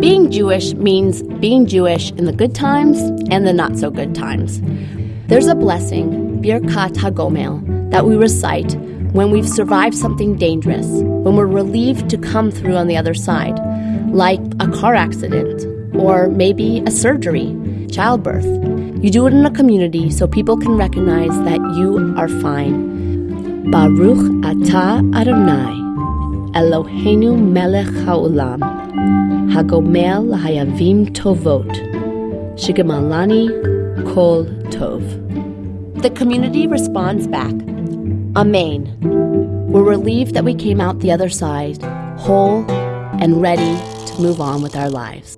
Being Jewish means being Jewish in the good times and the not so good times. There's a blessing, Birkat HaGomel, that we recite when we've survived something dangerous, when we're relieved to come through on the other side, like a car accident or maybe a surgery, childbirth. You do it in a community so people can recognize that you are fine. Baruch atah Adonai, Eloheinu melech haolam, hagomel hayavim tovot, shigamalani kol tov. The community responds back, Amen. We're relieved that we came out the other side, whole and ready to move on with our lives.